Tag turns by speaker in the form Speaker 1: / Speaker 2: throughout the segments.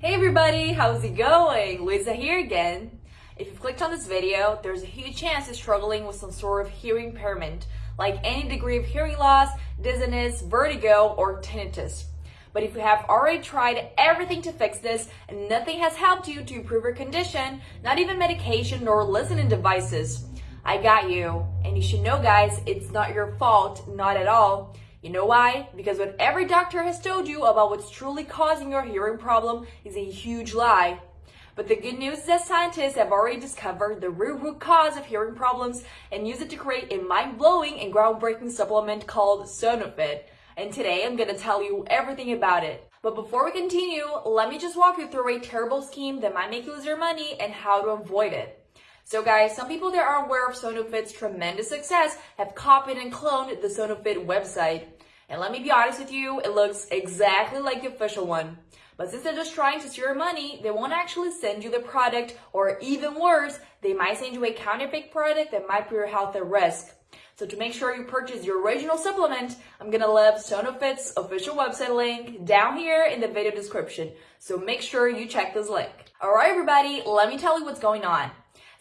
Speaker 1: Hey everybody, how's it going? Luisa here again. If you've clicked on this video, there's a huge chance you're struggling with some sort of hearing impairment, like any degree of hearing loss, dizziness, vertigo, or tinnitus. But if you have already tried everything to fix this and nothing has helped you to improve your condition, not even medication nor listening devices, I got you. And you should know guys, it's not your fault, not at all. You know why? Because what every doctor has told you about what's truly causing your hearing problem is a huge lie. But the good news is that scientists have already discovered the real root cause of hearing problems and use it to create a mind-blowing and groundbreaking supplement called Sonofit. And today I'm to tell you everything about it. But before we continue, let me just walk you through a terrible scheme that might make you lose your money and how to avoid it. So guys, some people that are aware of Sonofit's tremendous success have copied and cloned the Sonofit website. And let me be honest with you, it looks exactly like the official one. But since they're just trying to steal your money, they won't actually send you the product, or even worse, they might send you a counterfeit product that might put your health at risk. So to make sure you purchase your original supplement, I'm gonna leave Sonofit's official website link down here in the video description. So make sure you check this link. Alright everybody, let me tell you what's going on.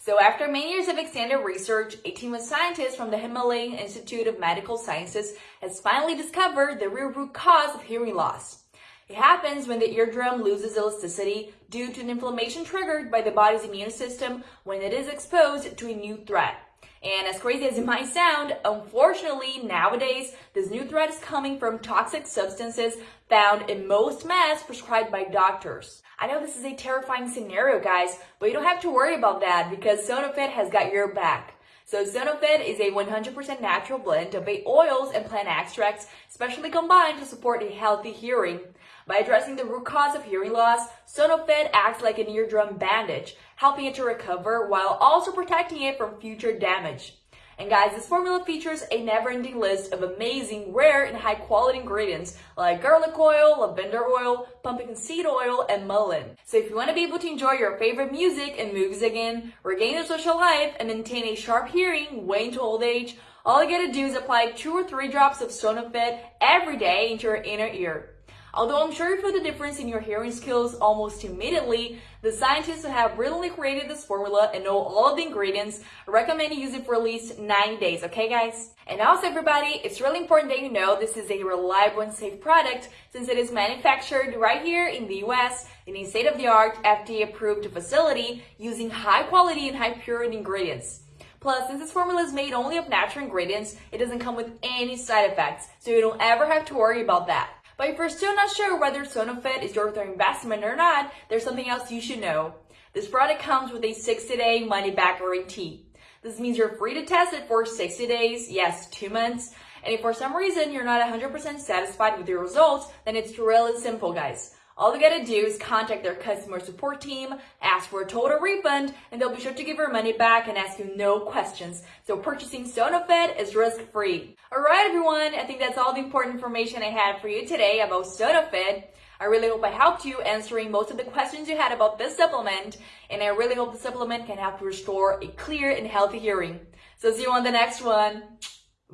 Speaker 1: So after many years of extended research, a team of scientists from the Himalayan Institute of Medical Sciences has finally discovered the real root cause of hearing loss. It happens when the eardrum loses elasticity due to an inflammation triggered by the body's immune system when it is exposed to a new threat. And as crazy as it might sound, unfortunately, nowadays, this new threat is coming from toxic substances found in most meds prescribed by doctors. I know this is a terrifying scenario, guys, but you don't have to worry about that because Sonofit has got your back. So Sonofit is a 100% natural blend of oils and plant extracts, specially combined to support a healthy hearing. By addressing the root cause of hearing loss, Sonofit acts like an eardrum bandage, helping it to recover while also protecting it from future damage. And guys, this formula features a never-ending list of amazing, rare, and high-quality ingredients like garlic oil, lavender oil, pumpkin seed oil, and mullein. So if you want to be able to enjoy your favorite music and movies again, regain your social life, and maintain a sharp hearing way into old age, all you gotta do is apply two or three drops of Sonofit every day into your inner ear. Although I'm sure you feel the difference in your hearing skills almost immediately, the scientists who have really created this formula and know all of the ingredients recommend you use it for at least 90 days, okay guys? And also everybody, it's really important that you know this is a reliable and safe product since it is manufactured right here in the US in a state-of-the-art FDA approved facility using high quality and high purity ingredients. Plus, since this formula is made only of natural ingredients, it doesn't come with any side effects, so you don't ever have to worry about that. But if you're still not sure whether Sonofit is your investment or not, there's something else you should know. This product comes with a 60-day money-back guarantee. This means you're free to test it for 60 days, yes, two months. And if for some reason you're not 100% satisfied with your results, then it's really simple, guys. All you gotta do is contact their customer support team, ask for a total refund, and they'll be sure to give your money back and ask you no questions. So purchasing Sonofit is risk-free. Alright everyone, I think that's all the important information I had for you today about Sonofit. I really hope I helped you answering most of the questions you had about this supplement, and I really hope the supplement can help you restore a clear and healthy hearing. So see you on the next one.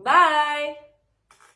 Speaker 1: Bye!